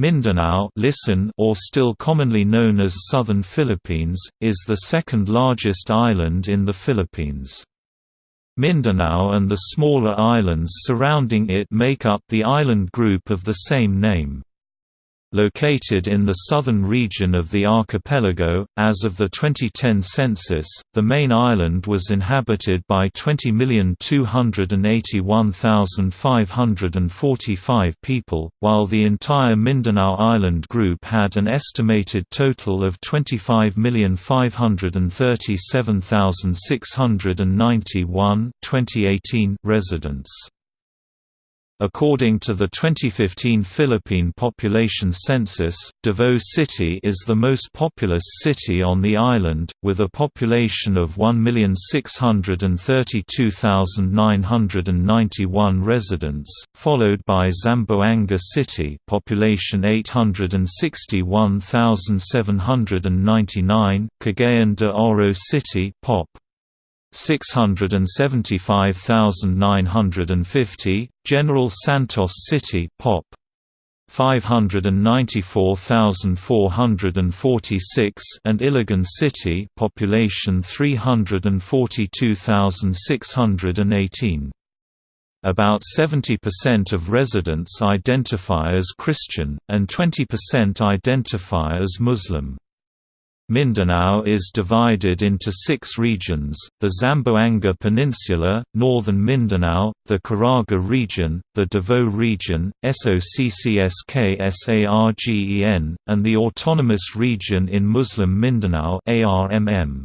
Mindanao listen or still commonly known as Southern Philippines, is the second largest island in the Philippines. Mindanao and the smaller islands surrounding it make up the island group of the same name. Located in the southern region of the archipelago, as of the 2010 census, the main island was inhabited by 20,281,545 people, while the entire Mindanao Island group had an estimated total of 25,537,691 residents. According to the 2015 Philippine population census, Davao City is the most populous city on the island, with a population of 1,632,991 residents, followed by Zamboanga City population 861,799, Cagayan de Oro City Pop. 675,950, General Santos City Pop 594,446 and Iligan City population 342,618. About 70% of residents identify as Christian, and 20% identify as Muslim. Mindanao is divided into six regions, the Zamboanga Peninsula, northern Mindanao, the Caraga region, the Davao region, SOCCSKSARGEN, and the Autonomous Region in Muslim Mindanao ARMM.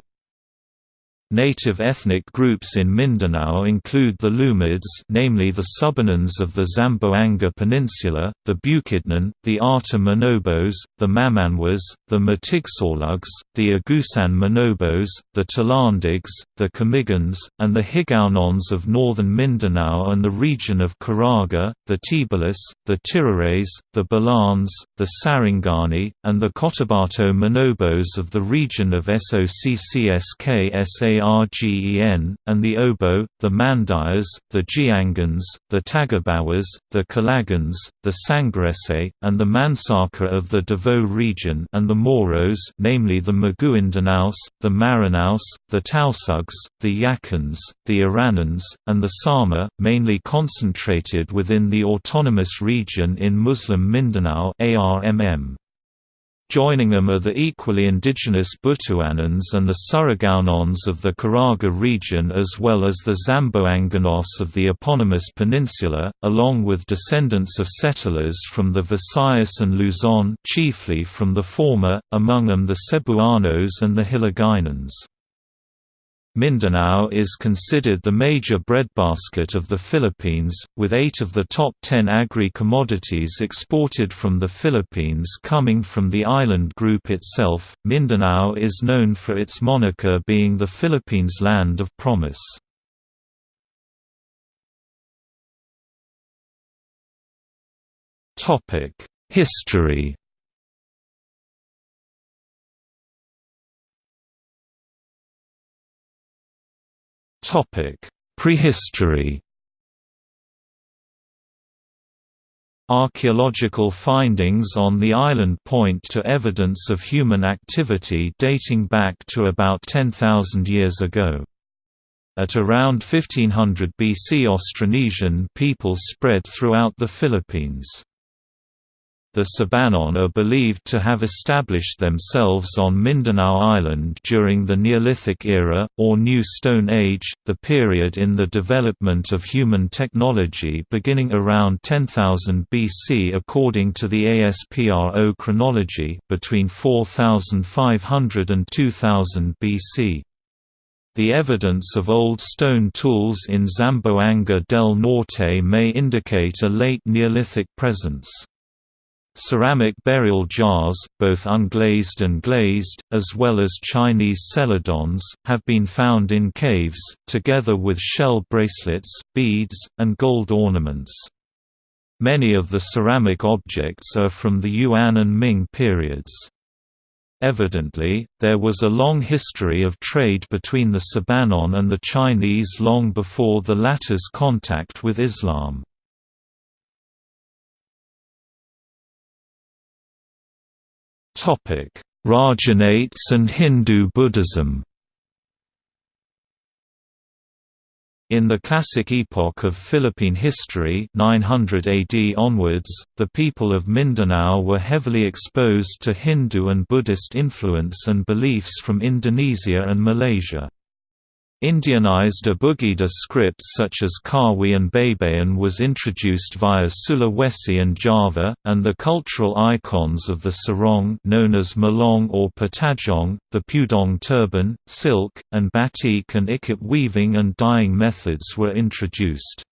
Native ethnic groups in Mindanao include the Lumads namely the Subanans of the Zamboanga Peninsula, the Bukidnon, the Ata Manobos, the Mamanwas, the Matigsalugs, the Agusan Manobos, the Talandigs, the Camigons, and the Higaonons of northern Mindanao and the region of Caraga, the Tibalis, the Tirares, the Balans, the Sarangani, and the Cotabato Manobos of the region of SOCCSK Argen, and the Obo, the Mandayas, the Jiangans, the Tagabawas, the Kalagans, the Sangarese, and the Mansaka of the Davao region and the Moros namely the Maguindanaos, the Maranaos, the Tausugs, the Yakans, the Iranans, and the Sama, mainly concentrated within the autonomous region in Muslim Mindanao ARMM. Joining them are the equally indigenous Butuanans and the Surigaonons of the Caraga region as well as the Zamboanganos of the eponymous peninsula, along with descendants of settlers from the Visayas and Luzon chiefly from the former, among them the Cebuanos and the Hiligaynons. Mindanao is considered the major breadbasket of the Philippines, with eight of the top ten agri-commodities exported from the Philippines coming from the island group itself. Mindanao is known for its moniker being the Philippines' land of promise. History Prehistory Archaeological findings on the island point to evidence of human activity dating back to about 10,000 years ago. At around 1500 BC Austronesian people spread throughout the Philippines. The Subanon are believed to have established themselves on Mindanao Island during the Neolithic era, or New Stone Age, the period in the development of human technology beginning around 10,000 BC according to the ASPRO chronology, between 4500 and 2000 BC. The evidence of old stone tools in Zamboanga del Norte may indicate a late Neolithic presence. Ceramic burial jars, both unglazed and glazed, as well as Chinese celadons, have been found in caves, together with shell bracelets, beads, and gold ornaments. Many of the ceramic objects are from the Yuan and Ming periods. Evidently, there was a long history of trade between the Subanon and the Chinese long before the latter's contact with Islam. Rajanates and Hindu Buddhism In the classic epoch of Philippine history 900 AD onwards, the people of Mindanao were heavily exposed to Hindu and Buddhist influence and beliefs from Indonesia and Malaysia. Indianized Abugida script such as Kawi and Baybayin was introduced via Sulawesi and Java, and the cultural icons of the sarong known as malong or patajong, the pudong turban, silk, and batik and ikat weaving and dyeing methods were introduced.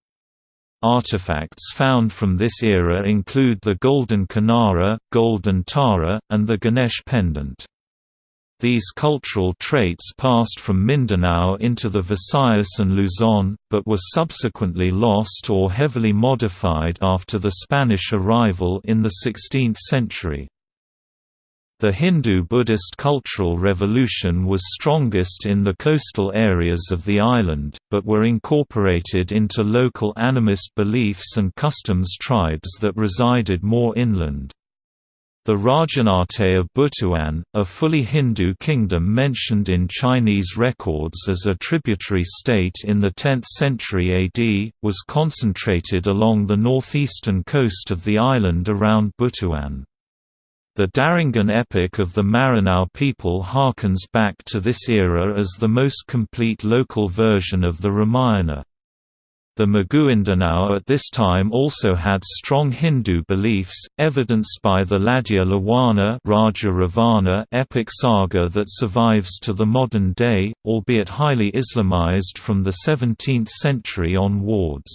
Artifacts found from this era include the golden kinnara, golden tara, and the Ganesh pendant. These cultural traits passed from Mindanao into the Visayas and Luzon, but were subsequently lost or heavily modified after the Spanish arrival in the 16th century. The Hindu-Buddhist cultural revolution was strongest in the coastal areas of the island, but were incorporated into local animist beliefs and customs tribes that resided more inland. The Rajanate of Butuan, a fully Hindu kingdom mentioned in Chinese records as a tributary state in the 10th century AD, was concentrated along the northeastern coast of the island around Butuan. The Darangen epic of the Maranao people harkens back to this era as the most complete local version of the Ramayana. The Maguindanao at this time also had strong Hindu beliefs, evidenced by the Ladya Lawana Raja Ravana epic saga that survives to the modern day, albeit highly Islamized from the 17th century onwards.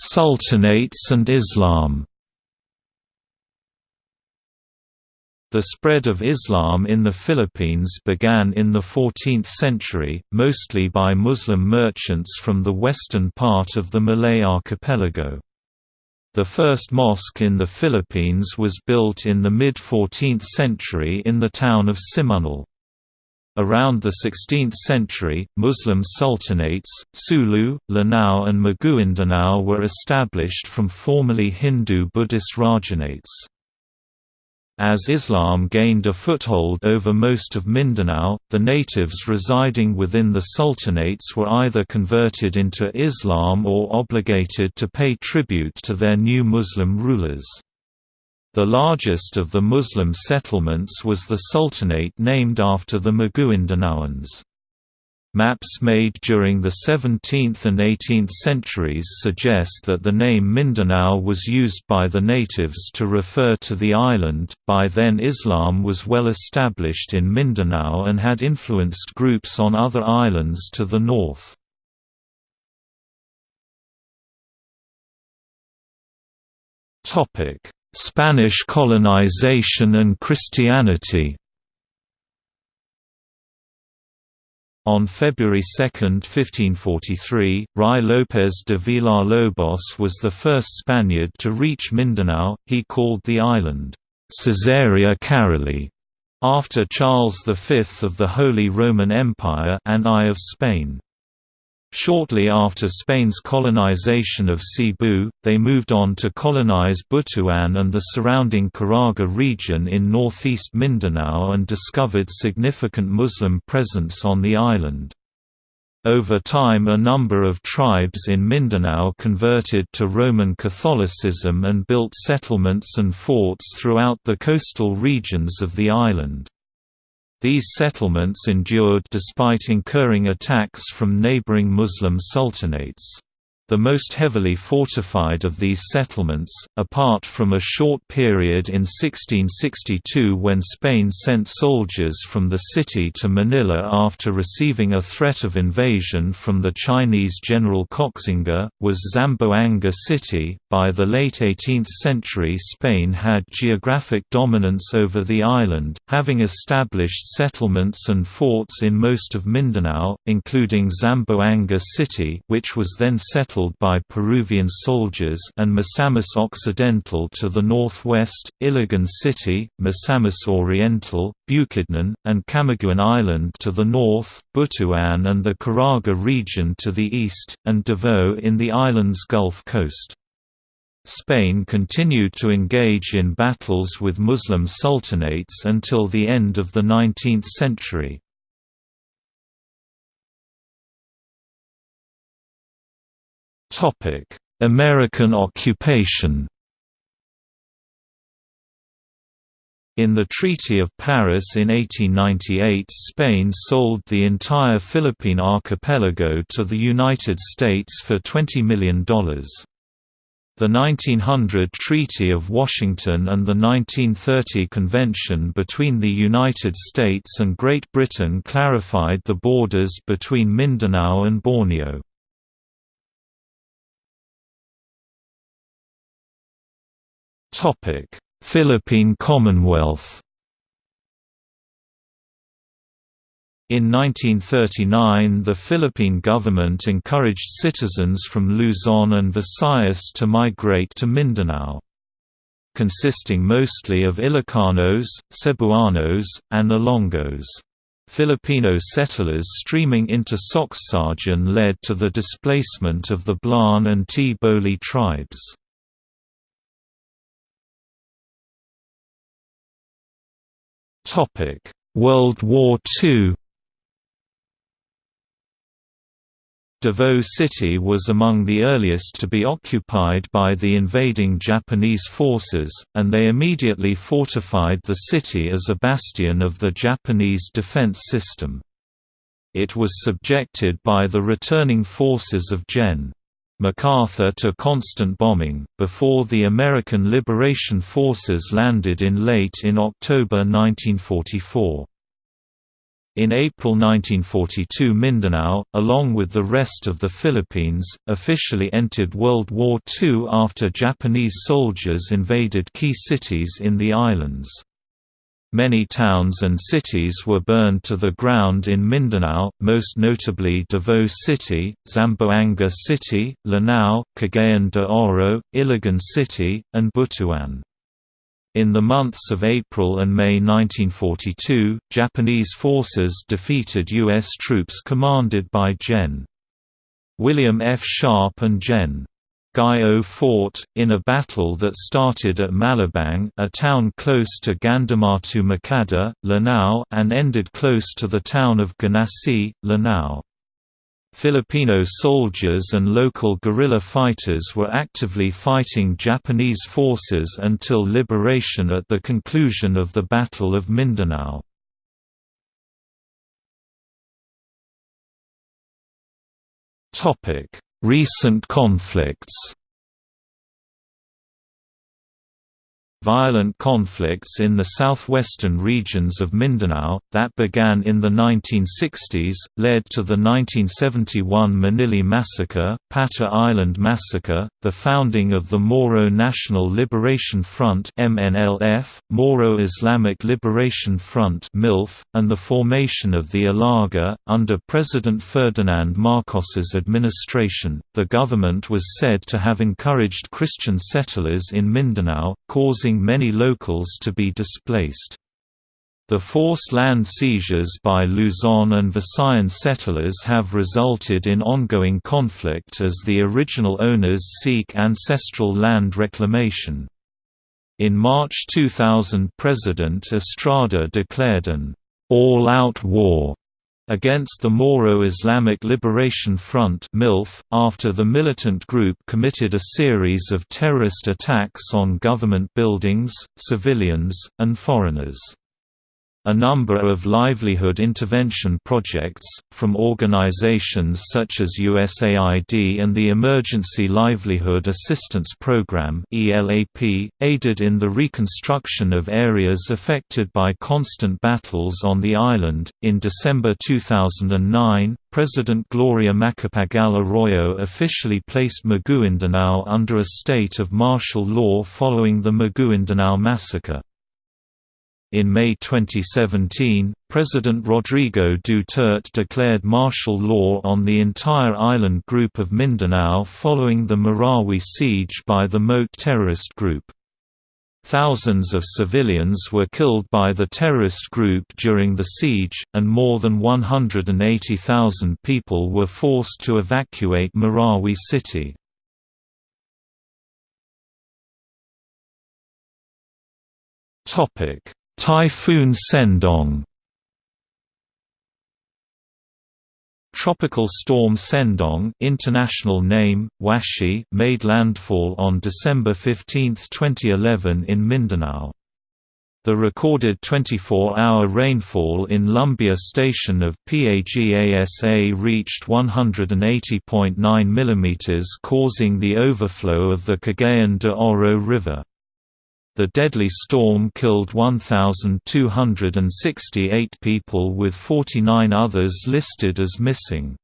Sultanates and Islam The spread of Islam in the Philippines began in the 14th century, mostly by Muslim merchants from the western part of the Malay archipelago. The first mosque in the Philippines was built in the mid-14th century in the town of Simunul. Around the 16th century, Muslim sultanates, Sulu, Lanao and Maguindanao were established from formerly Hindu-Buddhist rajanates. As Islam gained a foothold over most of Mindanao, the natives residing within the sultanates were either converted into Islam or obligated to pay tribute to their new Muslim rulers. The largest of the Muslim settlements was the sultanate named after the Maguindanaoans. Maps made during the 17th and 18th centuries suggest that the name Mindanao was used by the natives to refer to the island. By then, Islam was well established in Mindanao and had influenced groups on other islands to the north. Spanish colonization and Christianity On February 2, 1543, Ruy López de Villalobos was the first Spaniard to reach Mindanao. He called the island Caesarea Caroli after Charles V of the Holy Roman Empire and I of Spain. Shortly after Spain's colonization of Cebu, they moved on to colonize Butuan and the surrounding Caraga region in northeast Mindanao and discovered significant Muslim presence on the island. Over time a number of tribes in Mindanao converted to Roman Catholicism and built settlements and forts throughout the coastal regions of the island. These settlements endured despite incurring attacks from neighboring Muslim sultanates the most heavily fortified of these settlements, apart from a short period in 1662 when Spain sent soldiers from the city to Manila after receiving a threat of invasion from the Chinese general Koxinga, was Zamboanga City. By the late 18th century, Spain had geographic dominance over the island, having established settlements and forts in most of Mindanao, including Zamboanga City, which was then settled battled by Peruvian soldiers and Misamis Occidental to the northwest, Iligan City, Misamis Oriental, Bukidnon, and Camiguin Island to the north, Butuan and the Caraga region to the east, and Davao in the island's Gulf Coast. Spain continued to engage in battles with Muslim sultanates until the end of the 19th century. American occupation In the Treaty of Paris in 1898 Spain sold the entire Philippine archipelago to the United States for $20 million. The 1900 Treaty of Washington and the 1930 Convention between the United States and Great Britain clarified the borders between Mindanao and Borneo. Philippine Commonwealth In 1939 the Philippine government encouraged citizens from Luzon and Visayas to migrate to Mindanao. Consisting mostly of Ilocanos, Cebuanos, and Ilonggos. Filipino settlers streaming into SOCCSKSARGEN led to the displacement of the Blaan and T-Boli tribes. World War II Davao City was among the earliest to be occupied by the invading Japanese forces, and they immediately fortified the city as a bastion of the Japanese defense system. It was subjected by the returning forces of Gen. MacArthur to constant bombing, before the American Liberation Forces landed in late in October 1944. In April 1942 Mindanao, along with the rest of the Philippines, officially entered World War II after Japanese soldiers invaded key cities in the islands. Many towns and cities were burned to the ground in Mindanao, most notably Davao City, Zamboanga City, Lanao, Cagayan de Oro, Iligan City, and Butuan. In the months of April and May 1942, Japanese forces defeated U.S. troops commanded by Gen. William F. Sharp and Gen. Guy O. Fort, in a battle that started at Malabang a town close to Gandamatu Makada, Lanao and ended close to the town of Ganassi, Lanao. Filipino soldiers and local guerrilla fighters were actively fighting Japanese forces until liberation at the conclusion of the Battle of Mindanao. Recent conflicts Violent conflicts in the southwestern regions of Mindanao, that began in the 1960s, led to the 1971 Manili Massacre, Pata Island Massacre, the founding of the Moro National Liberation Front MNLF, Moro Islamic Liberation Front MILF, and the formation of the Ilaga. Under President Ferdinand Marcos's administration, the government was said to have encouraged Christian settlers in Mindanao, causing causing many locals to be displaced. The forced land seizures by Luzon and Visayan settlers have resulted in ongoing conflict as the original owners seek ancestral land reclamation. In March 2000 President Estrada declared an all-out war against the Moro Islamic Liberation Front after the militant group committed a series of terrorist attacks on government buildings, civilians, and foreigners. A number of livelihood intervention projects, from organizations such as USAID and the Emergency Livelihood Assistance Program aided in the reconstruction of areas affected by constant battles on the island. In December 2009, President Gloria Macapagal Arroyo officially placed Maguindanao under a state of martial law following the Maguindanao massacre. In May 2017, President Rodrigo Duterte declared martial law on the entire island group of Mindanao following the Marawi siege by the Maute terrorist group. Thousands of civilians were killed by the terrorist group during the siege, and more than 180,000 people were forced to evacuate Marawi city. Typhoon Sendong Tropical storm Sendong international name, Washi made landfall on December 15, 2011 in Mindanao. The recorded 24-hour rainfall in Lumbia station of PAGASA reached 180.9 mm causing the overflow of the Cagayan de Oro River. The deadly storm killed 1,268 people with 49 others listed as missing.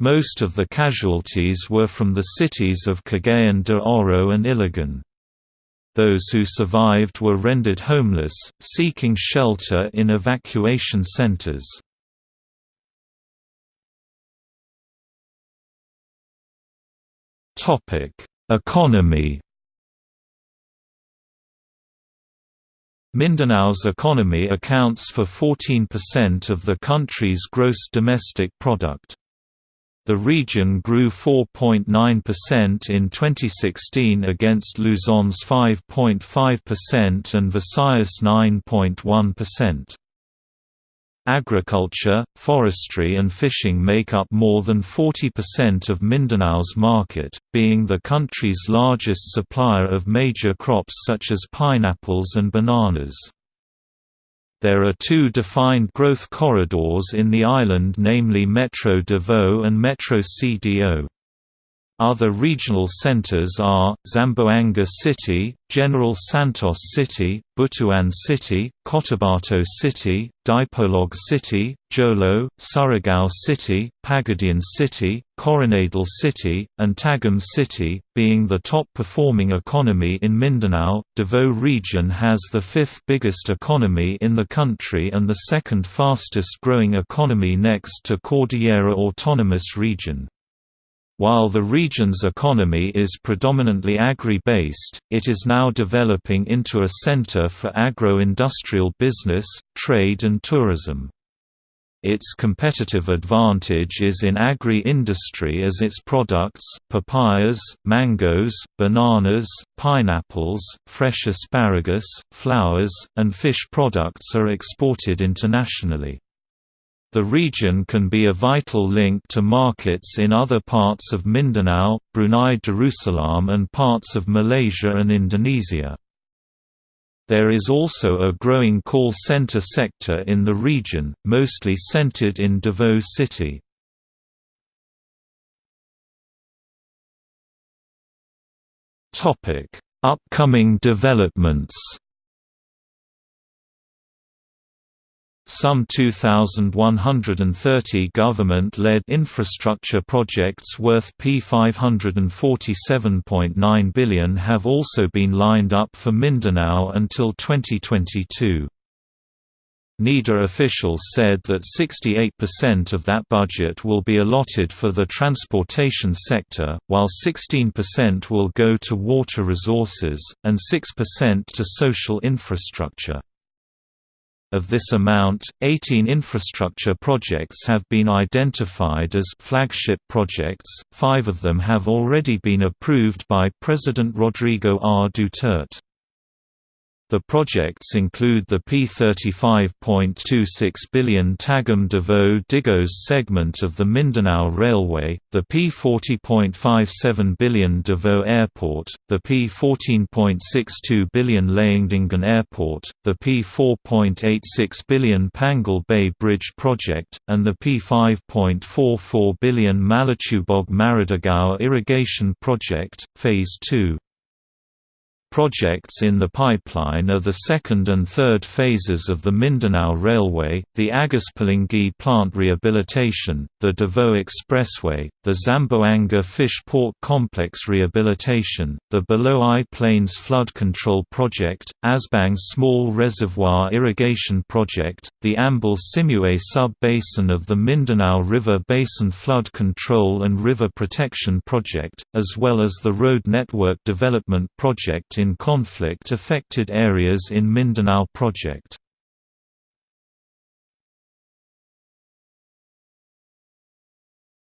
Most of the casualties were from the cities of Cagayan de Oro and Iligan. Those who survived were rendered homeless, seeking shelter in evacuation centers. Economy Mindanao's economy accounts for 14% of the country's gross domestic product. The region grew 4.9% in 2016 against Luzon's 5.5% and Visayas' 9.1%. Agriculture, forestry and fishing make up more than 40% of Mindanao's market, being the country's largest supplier of major crops such as pineapples and bananas. There are two defined growth corridors in the island namely Metro Davao and Metro CDO. Other regional centers are, Zamboanga City, General Santos City, Butuan City, Cotabato City, Dipolog City, Jolo, Surigao City, Pagadian City, Coronadal City, and Tagum City. Being the top performing economy in Mindanao, Davao region has the fifth biggest economy in the country and the second fastest growing economy next to Cordillera Autonomous Region. While the region's economy is predominantly agri-based, it is now developing into a center for agro-industrial business, trade and tourism. Its competitive advantage is in agri-industry as its products, papayas, mangoes, bananas, pineapples, fresh asparagus, flowers, and fish products are exported internationally. The region can be a vital link to markets in other parts of Mindanao, Brunei Darussalam and parts of Malaysia and Indonesia. There is also a growing call center sector in the region, mostly centered in Davao City. Upcoming developments Some 2,130 government-led infrastructure projects worth P547.9 billion have also been lined up for Mindanao until 2022. NEDA officials said that 68% of that budget will be allotted for the transportation sector, while 16% will go to water resources, and 6% to social infrastructure. Of this amount, 18 infrastructure projects have been identified as flagship projects, five of them have already been approved by President Rodrigo R. Duterte. The projects include the P35.26 billion Tagum Davao Digos segment of the Mindanao Railway, the P40.57 billion Davao Airport, the P14.62 billion Laguindingan Airport, the P4.86 billion Panguil Bay Bridge project, and the P5.44 billion Malitubog Maridagao Irrigation Project, Phase 2. Projects in the pipeline are the second and third phases of the Mindanao Railway, the Agus-Pulangi plant rehabilitation, the Davao Expressway, the Zamboanga Fish Port Complex rehabilitation, the Below-I Plains Flood Control Project, Asbang Small Reservoir Irrigation Project, the Ambal Simuay Sub-Basin of the Mindanao River Basin Flood Control and River Protection Project, as well as the Road Network Development Project in conflict-affected areas in Mindanao project.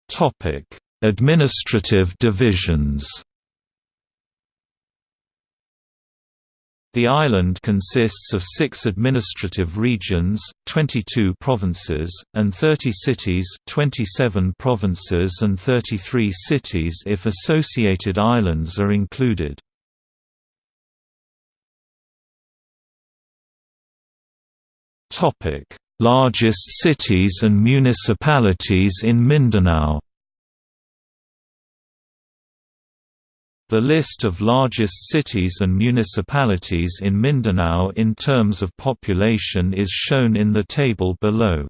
Topic: Administrative divisions The island consists of six administrative regions, 22 provinces, and 30 cities 27 provinces and 33 cities if associated islands are included. Topic: Largest cities and municipalities in Mindanao. The list of largest cities and municipalities in Mindanao in terms of population is shown in the table below.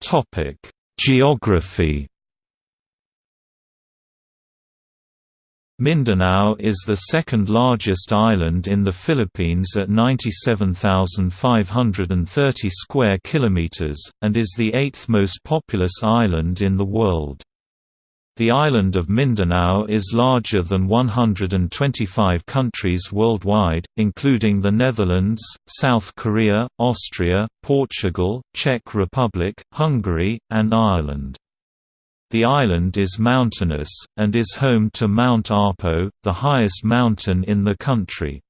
Topic: Geography Mindanao is the second largest island in the Philippines at 97,530 square kilometers, and is the eighth most populous island in the world. The island of Mindanao is larger than 125 countries worldwide, including the Netherlands, South Korea, Austria, Portugal, Czech Republic, Hungary, and Ireland. The island is mountainous, and is home to Mount Apo, the highest mountain in the country.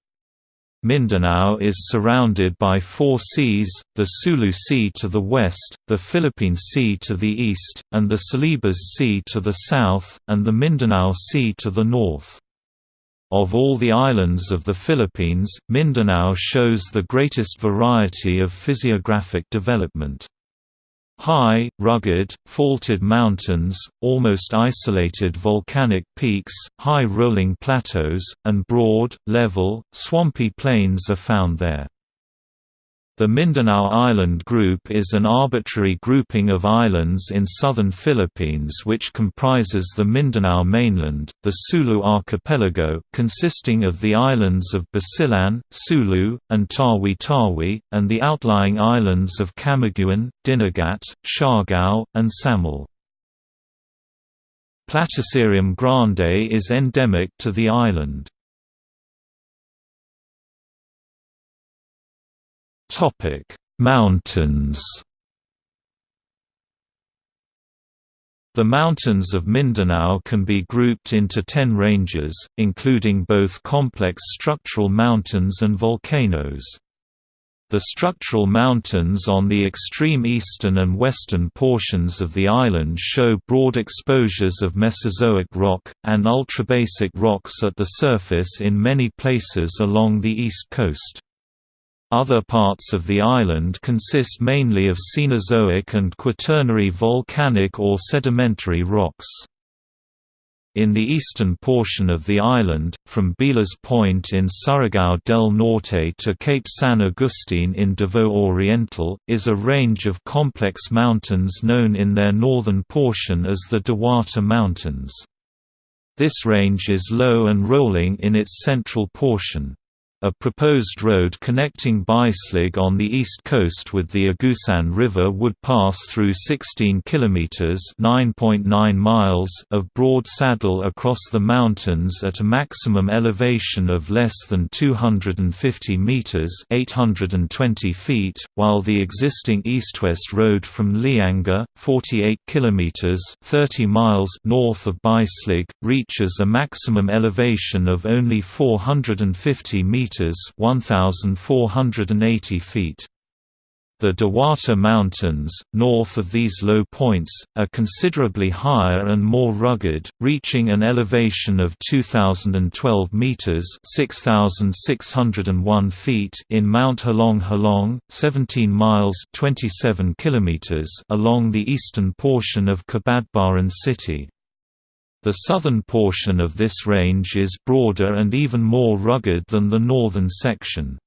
Mindanao is surrounded by four seas, the Sulu Sea to the west, the Philippine Sea to the east, and the Celebes Sea to the south, and the Mindanao Sea to the north. Of all the islands of the Philippines, Mindanao shows the greatest variety of physiographic development. High, rugged, faulted mountains, almost isolated volcanic peaks, high rolling plateaus, and broad, level, swampy plains are found there. The Mindanao Island Group is an arbitrary grouping of islands in southern Philippines which comprises the Mindanao mainland, the Sulu archipelago consisting of the islands of Basilan, Sulu, and Tawi-Tawi, and the outlying islands of Camiguin, Dinagat, Siargao, and Samal. Platycerium grande is endemic to the island. Topic: Mountains. The mountains of Mindanao can be grouped into ten ranges, including both complex structural mountains and volcanoes. The structural mountains on the extreme eastern and western portions of the island show broad exposures of Mesozoic rock, and ultrabasic rocks at the surface in many places along the east coast. Other parts of the island consist mainly of Cenozoic and Quaternary volcanic or sedimentary rocks. In the eastern portion of the island, from Bilas Point in Surigao del Norte to Cape San Agustin in Davao Oriental, is a range of complex mountains known in their northern portion as the Diwata Mountains. This range is low and rolling in its central portion. A proposed road connecting Bislig on the east coast with the Agusan River would pass through 16 kilometers (9.9 miles) of broad saddle across the mountains at a maximum elevation of less than 250 meters (820 feet), while the existing east-west road from Lianga, 48 kilometers (30 miles) north of Bislig, reaches a maximum elevation of only 450 meters meters (1480 feet). The Diwata Mountains, north of these low points, are considerably higher and more rugged, reaching an elevation of 2012 meters (6601 feet) in Mount Hilong Hilong, 17 miles (27 kilometers) along the eastern portion of Cabadbaran city. The southern portion of this range is broader and even more rugged than the northern section.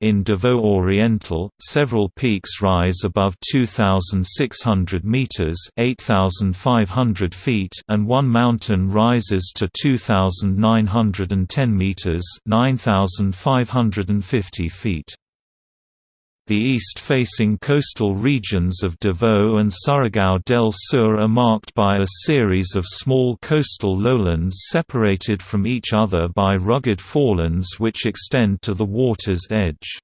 In Davao Oriental, several peaks rise above 2,600 meters (8,500 feet), and one mountain rises to 2,910 meters (9,550 feet). The east-facing coastal regions of Davao and Surigao del Sur are marked by a series of small coastal lowlands separated from each other by rugged forelands which extend to the water's edge.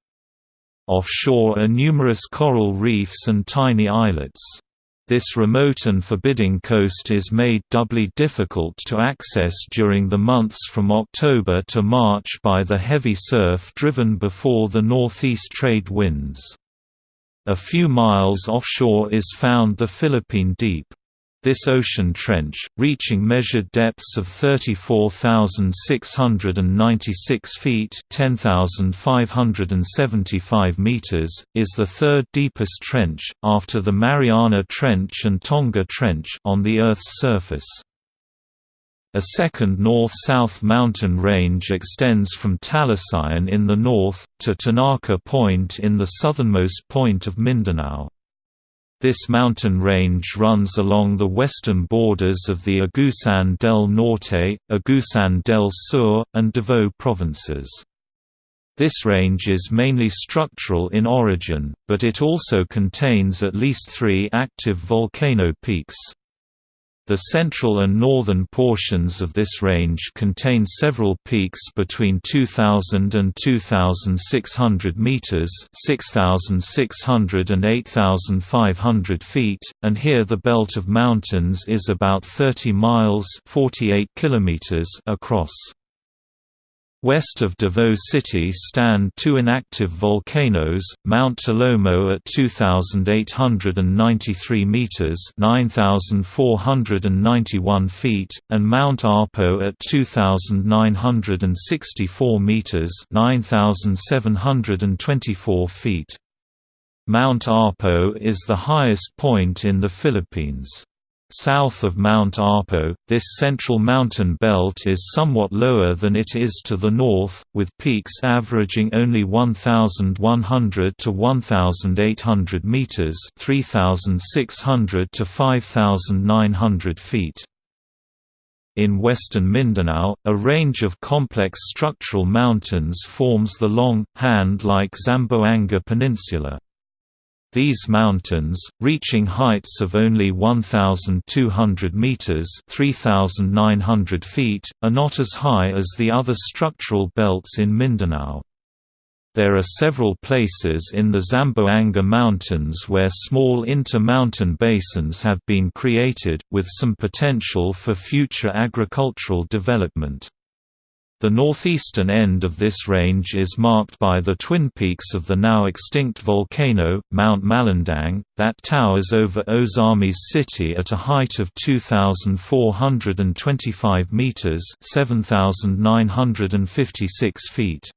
Offshore are numerous coral reefs and tiny islets. This remote and forbidding coast is made doubly difficult to access during the months from October to March by the heavy surf driven before the northeast trade winds. A few miles offshore is found the Philippine Deep. This ocean trench, reaching measured depths of 34,696 feet 10,575 meters, is the third deepest trench, after the Mariana Trench and Tonga Trench on the Earth's surface. A second north-south mountain range extends from Talisayan in the north, to Tinaca Point in the southernmost point of Mindanao. This mountain range runs along the western borders of the Agusan del Norte, Agusan del Sur, and Davao provinces. This range is mainly structural in origin, but it also contains at least three active volcano peaks. The central and northern portions of this range contain several peaks between 2000 and 2600 meters, 6600 and 8500 feet, and here the belt of mountains is about 30 miles, 48 kilometers across. West of Davao City stand two inactive volcanoes, Mount Alomo at 2,893 metres 9,491 feet, and Mount Apo at 2,964 metres 9,724 feet. Mount Apo is the highest point in the Philippines. South of Mount Apo, this central mountain belt is somewhat lower than it is to the north, with peaks averaging only 1,100 to 1,800 meters (3,600 to 5,900 feet). In western Mindanao, a range of complex structural mountains forms the long, hand-like Zamboanga Peninsula. These mountains, reaching heights of only 1,200 meters (3,900 feet), are not as high as the other structural belts in Mindanao. There are several places in the Zamboanga Mountains where small inter-mountain basins have been created, with some potential for future agricultural development. The northeastern end of this range is marked by the twin peaks of the now extinct volcano, Mount Malandang, that towers over Ozamiz city at a height of 2,425 meters (7,956 feet).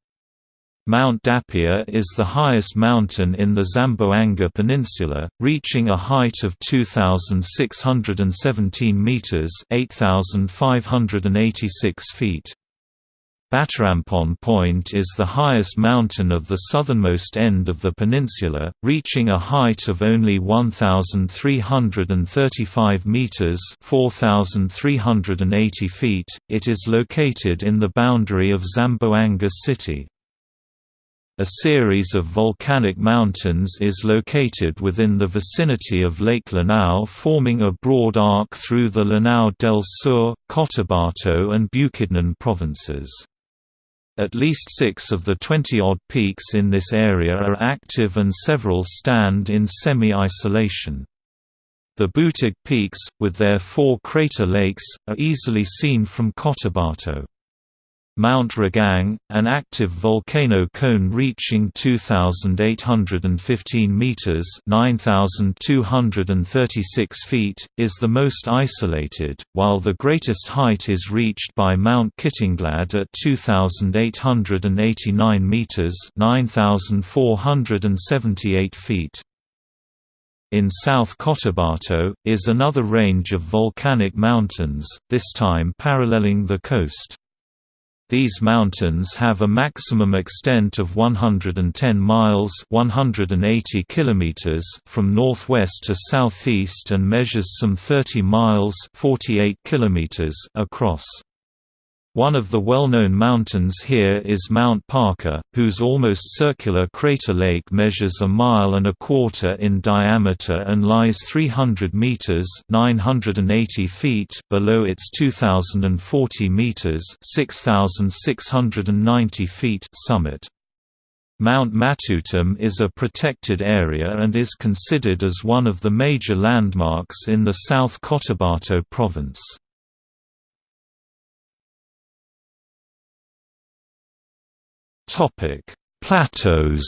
Mount Dapia is the highest mountain in the Zamboanga Peninsula, reaching a height of 2,617 meters (8,586 feet). Batarampon Point is the highest mountain of the southernmost end of the peninsula, reaching a height of only 1,335 meters (4,380 feet). It is located in the boundary of Zamboanga City. A series of volcanic mountains is located within the vicinity of Lake Lanao forming a broad arc through the Lanao del Sur, Cotabato and Bukidnon provinces. At least six of the 20-odd peaks in this area are active and several stand in semi-isolation. The Butig peaks, with their four crater lakes, are easily seen from Cotabato. Mount Ragang, an active volcano cone reaching 2,815 meters (9,236 feet), is the most isolated, while the greatest height is reached by Mount Kitanglad at 2,889 meters (9,478 feet). In South Cotabato, is another range of volcanic mountains, this time paralleling the coast. These mountains have a maximum extent of 110 miles 180 kilometers from northwest to southeast and measures some 30 miles 48 kilometers across. One of the well-known mountains here is Mount Parker, whose almost circular crater lake measures a mile and a quarter in diameter and lies 300 meters (980 feet) below its 2040 meters (6690 feet) summit. Mount Matutum is a protected area and is considered as one of the major landmarks in the South Cotabato province. Topic: Plateaus.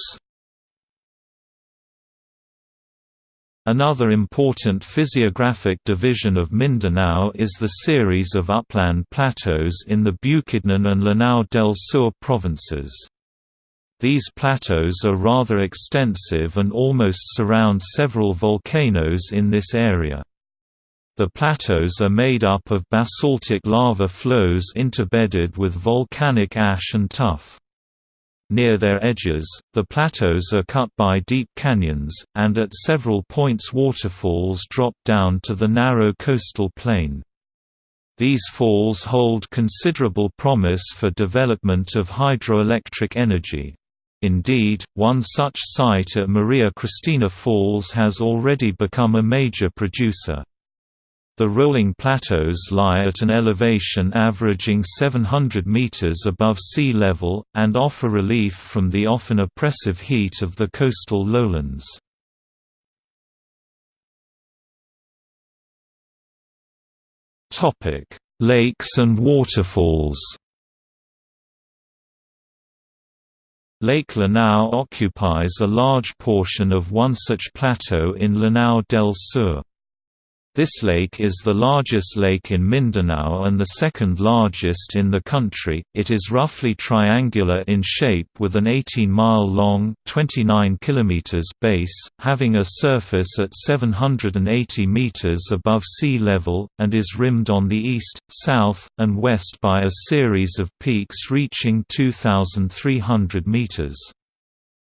Another important physiographic division of Mindanao is the series of upland plateaus in the Bukidnon and Lanao del Sur provinces. These plateaus are rather extensive and almost surround several volcanoes in this area. The plateaus are made up of basaltic lava flows interbedded with volcanic ash and tuff. Near their edges, the plateaus are cut by deep canyons, and at several points waterfalls drop down to the narrow coastal plain. These falls hold considerable promise for development of hydroelectric energy. Indeed, one such site at Maria Cristina Falls has already become a major producer. The rolling plateaus lie at an elevation averaging 700 meters above sea level, and offer relief from the often oppressive heat of the coastal lowlands. Lakes and waterfalls Lake Lanao occupies a large portion of one such plateau in Lanao del Sur. This lake is the largest lake in Mindanao and the second largest in the country. It is roughly triangular in shape with an 18-mile-long (29 kilometers) base, having a surface at 780 meters above sea level, and is rimmed on the east, south, and west by a series of peaks reaching 2,300 meters.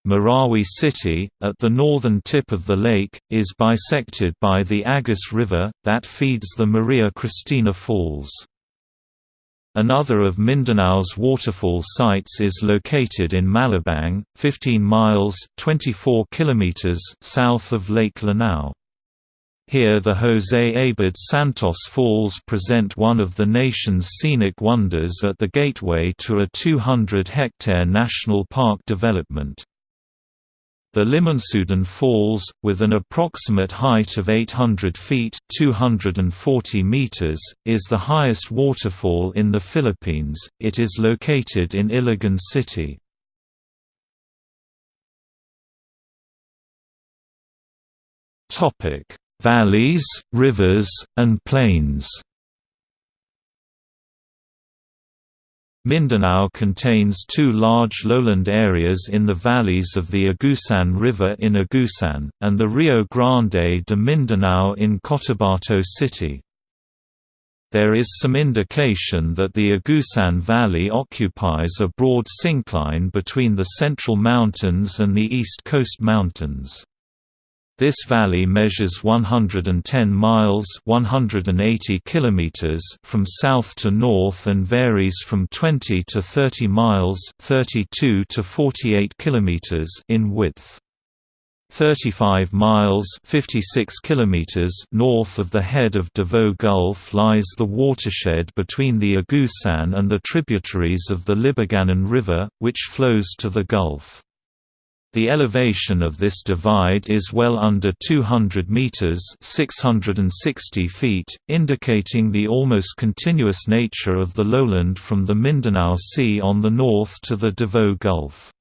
Marawi City, at the northern tip of the lake, is bisected by the Agus River, that feeds the Maria Cristina Falls. Another of Mindanao's waterfall sites is located in Malabang, 15 miles 24 kilometers south of Lake Lanao. Here the Jose Abad Santos Falls present one of the nation's scenic wonders at the gateway to a 200-hectare national park development. The Limunsudan Falls, with an approximate height of 800 feet 240 meters, is the highest waterfall in the Philippines. It is located in Iligan City. Topic: Valleys, rivers, and plains. Mindanao contains two large lowland areas in the valleys of the Agusan River in Agusan, and the Rio Grande de Mindanao in Cotabato City. There is some indication that the Agusan Valley occupies a broad syncline between the Central Mountains and the East Coast Mountains. This valley measures 110 miles 180 kilometers from south to north and varies from 20 to 30 miles 32 to 48 kilometers in width. 35 miles 56 kilometers north of the head of Davao Gulf lies the watershed between the Agusan and the tributaries of the Libuganon River, which flows to the Gulf. The elevation of this divide is well under 200 meters (660 feet), indicating the almost continuous nature of the lowland from the Mindanao Sea on the north to the Davao Gulf.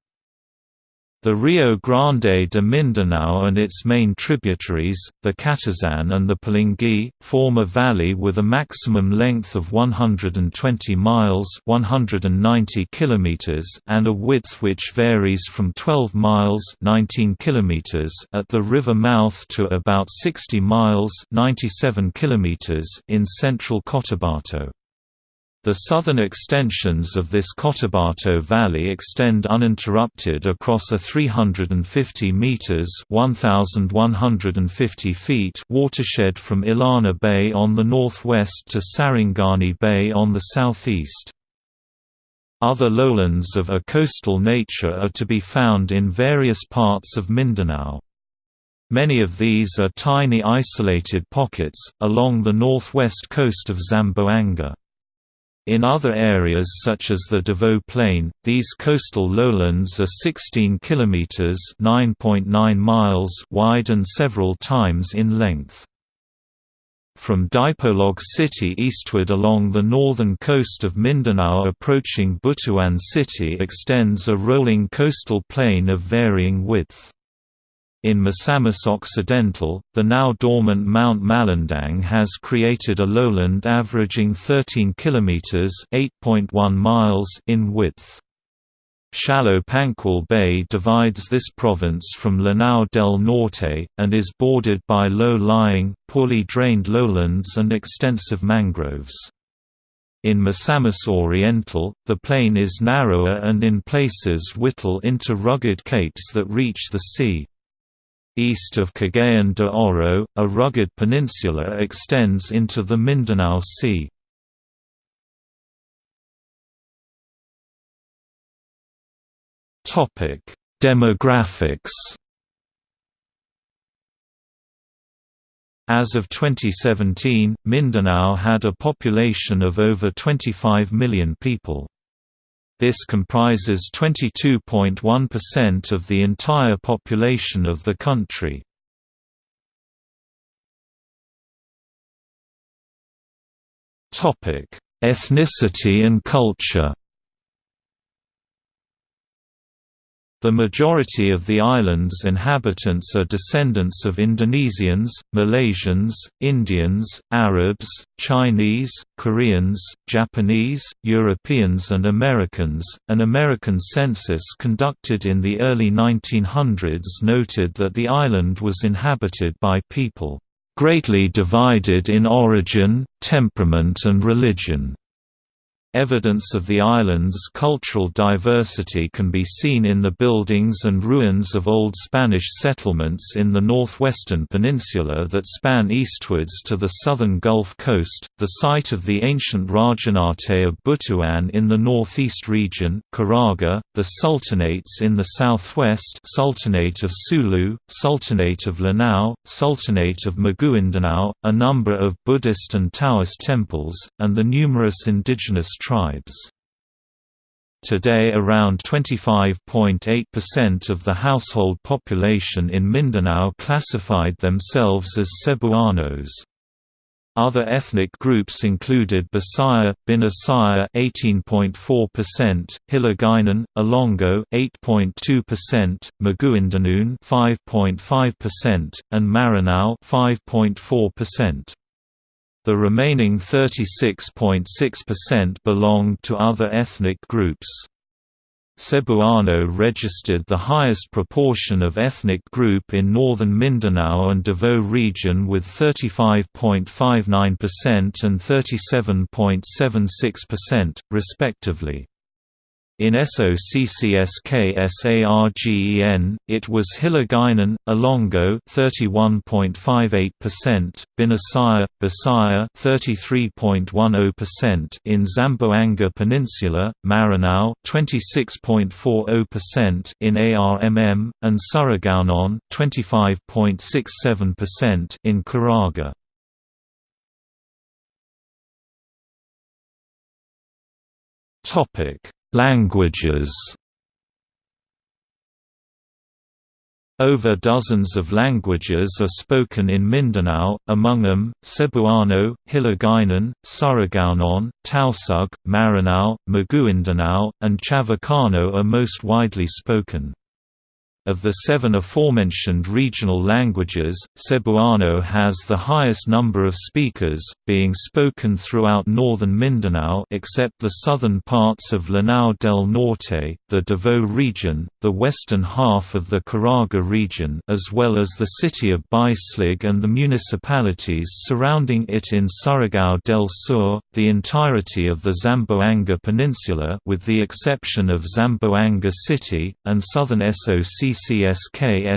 The Rio Grande de Mindanao and its main tributaries, the Catazan and the Pulangi, form a valley with a maximum length of 120 miles 190 kilometers and a width which varies from 12 miles 19 kilometers at the river mouth to about 60 miles 97 kilometers in central Cotabato. The southern extensions of this Cotabato Valley extend uninterrupted across a 350 meters (1150 feet) watershed from Illana Bay on the northwest to Sarangani Bay on the southeast. Other lowlands of a coastal nature are to be found in various parts of Mindanao. Many of these are tiny isolated pockets, along the northwest coast of Zamboanga. In other areas such as the Davao Plain, these coastal lowlands are 16 kilometers (9.9 miles) wide and several times in length. From Dipolog City eastward along the northern coast of Mindanao approaching Butuan City extends a rolling coastal plain of varying width. In Misamis Occidental, the now dormant Mount Malindang has created a lowland averaging 13 kilometers (8.1 miles) in width. Shallow Panguil Bay divides this province from Lanao del Norte, and is bordered by low-lying, poorly drained lowlands and extensive mangroves. In Misamis Oriental, the plain is narrower and in places whittle into rugged capes that reach the sea. East of Cagayan de Oro, a rugged peninsula extends into the Mindanao Sea. Demographics As of 2017, Mindanao had a population of over 25 million people. This comprises 22.1% of the entire population of the country. Ethnicity and culture The majority of the island's inhabitants are descendants of Indonesians, Malaysians, Indians, Arabs, Chinese, Koreans, Japanese, Europeans, and Americans. An American census conducted in the early 1900s noted that the island was inhabited by people greatly divided in origin, temperament, and religion. Evidence of the island's cultural diversity can be seen in the buildings and ruins of old Spanish settlements in the northwestern peninsula that span eastwards to the southern Gulf Coast, the site of the ancient Rajanate of Butuan in the northeast region, Caraga, the sultanates in the southwest Sultanate of Sulu, Sultanate of Lanao, Sultanate of Maguindanao, a number of Buddhist and Taoist temples, and the numerous indigenous tribes. Today around 25.8% of the household population in Mindanao classified themselves as Cebuanos. Other ethnic groups included Bisaya, Binasaya 18.4%, Hiligaynon, Ilonggo 8.2%, Maguindanao 5.5%, and Maranao 5.4%. The remaining 36.6% belonged to other ethnic groups. Cebuano registered the highest proportion of ethnic group in northern Mindanao and Davao region with 35.59% and 37.76%, respectively. In SOCCSKSARGEN, it was Hiligaynon, Ilonggo 31.58%, Binasaya, Bisaya 33.10% in Zamboanga Peninsula, Maranao 26.40% in ARMM, and Surigaonon 25.67% in Caraga. Topic Languages Over dozens of languages are spoken in Mindanao, among them, Cebuano, Hiligaynon, Surigaonon, Tausug, Maranao, Maguindanao, and Chavacano are most widely spoken. Of the seven aforementioned regional languages, Cebuano has the highest number of speakers, being spoken throughout northern Mindanao except the southern parts of Lanao del Norte, the Davao region, the western half of the Caraga region as well as the city of Bislig and the municipalities surrounding it in Surigao del Sur, the entirety of the Zamboanga Peninsula with the exception of Zamboanga City, and southern SOC SOCCSKSARGEN.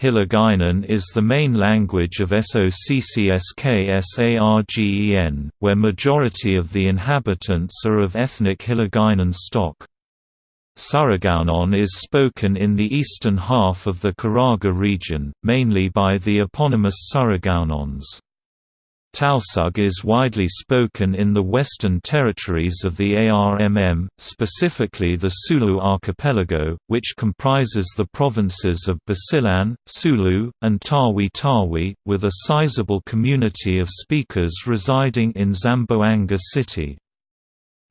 Hiligaynon is the main language of SOCCSKSARGEN, where majority of the inhabitants are of ethnic Hiligaynon stock. Surigaonon is spoken in the eastern half of the Caraga region, mainly by the eponymous Surigaonons. Tausug is widely spoken in the western territories of the ARMM, specifically the Sulu archipelago, which comprises the provinces of Basilan, Sulu, and Tawi-Tawi, with a sizable community of speakers residing in Zamboanga City.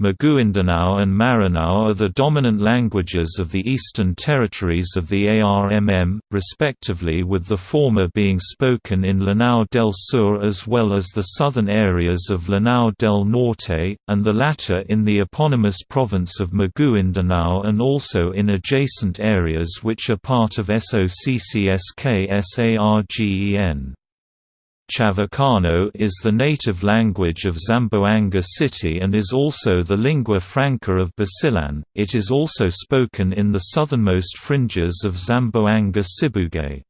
Maguindanao and Maranao are the dominant languages of the eastern territories of the ARMM, respectively with the former being spoken in Lanao del Sur as well as the southern areas of Lanao del Norte, and the latter in the eponymous province of Maguindanao and also in adjacent areas which are part of SOCCSKSARGEN. Chavacano is the native language of Zamboanga City and is also the lingua franca of Basilan. It is also spoken in the southernmost fringes of Zamboanga Sibugay.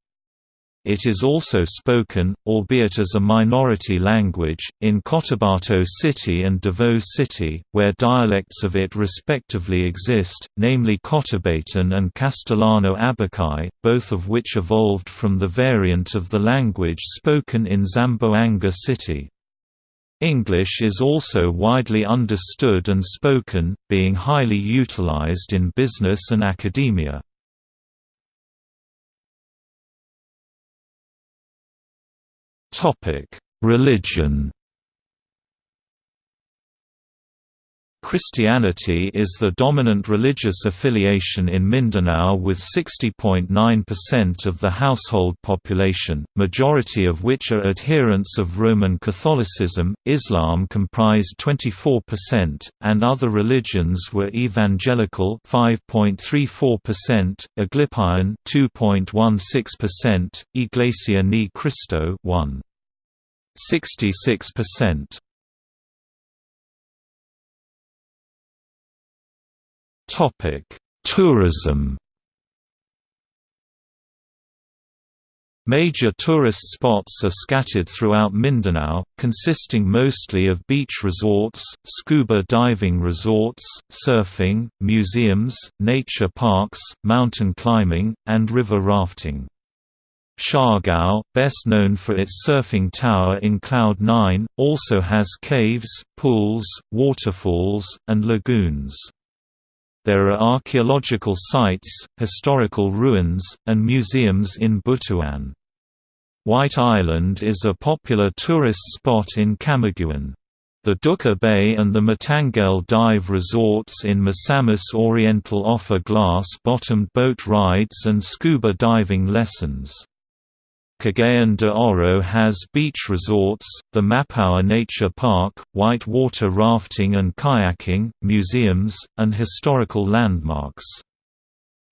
It is also spoken, albeit as a minority language, in Cotabato City and Davao City, where dialects of it respectively exist, namely Cotabatan and Castellano Abakay, both of which evolved from the variant of the language spoken in Zamboanga City. English is also widely understood and spoken, being highly utilized in business and academia. Topic: Religion. Christianity is the dominant religious affiliation in Mindanao with 60.9% of the household population, majority of which are adherents of Roman Catholicism, Islam comprised 24%, and other religions were evangelical 5.34%, Aglipayan 2.16%, Iglesia Ni Cristo 1.66%. Tourism. Major tourist spots are scattered throughout Mindanao, consisting mostly of beach resorts, scuba diving resorts, surfing, museums, nature parks, mountain climbing, and river rafting. Siargao, best known for its surfing tower in Cloud 9, also has caves, pools, waterfalls, and lagoons. There are archaeological sites, historical ruins, and museums in Butuan. White Island is a popular tourist spot in Camiguin. The Duka Bay and the Mantangale Dive Resorts in Misamis Oriental offer glass-bottomed boat rides and scuba diving lessons. Cagayan de Oro has beach resorts, the Mapawa Nature Park, white water rafting and kayaking, museums, and historical landmarks.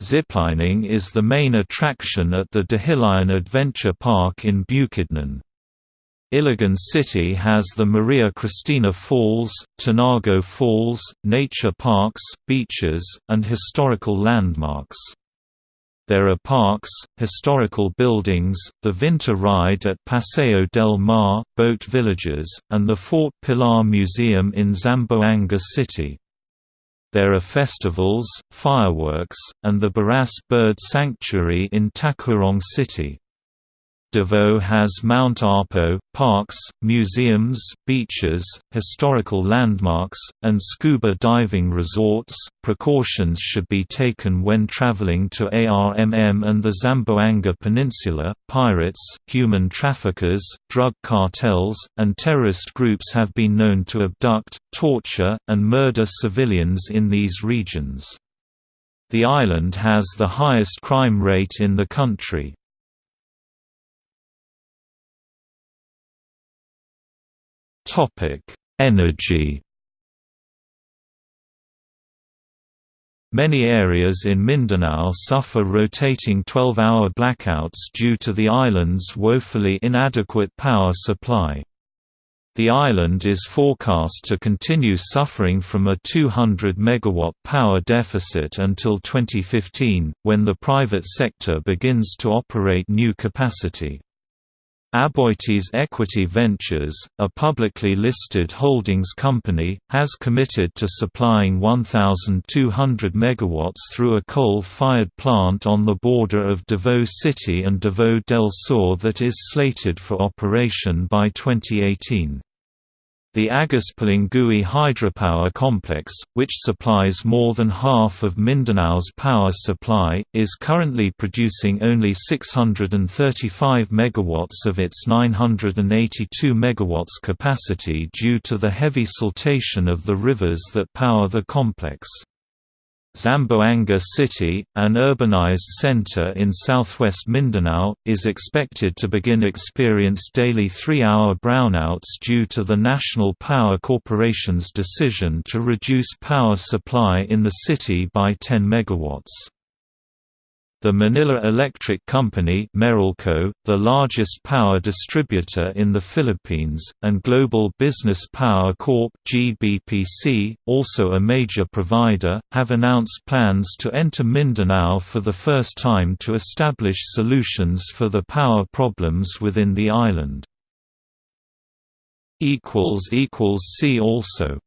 Ziplining is the main attraction at the Dahilayan Adventure Park in Bukidnon. Iligan City has the Maria Cristina Falls, Tinago Falls, nature parks, beaches, and historical landmarks. There are parks, historical buildings, the Vinta Ride at Paseo del Mar, boat villages, and the Fort Pilar Museum in Zamboanga City. There are festivals, fireworks, and the Baras Bird Sanctuary in Tacurong City. Davao has Mount Apo, parks, museums, beaches, historical landmarks, and scuba diving resorts. Precautions should be taken when traveling to ARMM and the Zamboanga Peninsula. Pirates, human traffickers, drug cartels, and terrorist groups have been known to abduct, torture, and murder civilians in these regions. The island has the highest crime rate in the country. Energy Many areas in Mindanao suffer rotating 12-hour blackouts due to the island's woefully inadequate power supply. The island is forecast to continue suffering from a 200 megawatt power deficit until 2015, when the private sector begins to operate new capacity. Aboitiz Equity Ventures, a publicly listed holdings company, has committed to supplying 1,200 MW through a coal-fired plant on the border of Davao City and Davao del Sur that is slated for operation by 2018. The Agus-Pulangi hydropower complex, which supplies more than half of Mindanao's power supply, is currently producing only 635 MW of its 982 MW capacity due to the heavy siltation of the rivers that power the complex. Zamboanga City, an urbanized center in southwest Mindanao, is expected to begin experience daily three-hour brownouts due to the National Power Corporation's decision to reduce power supply in the city by 10 megawatts. The Manila Electric Company Meralco, the largest power distributor in the Philippines, and Global Business Power Corp GBPC, also a major provider, have announced plans to enter Mindanao for the first time to establish solutions for the power problems within the island. See also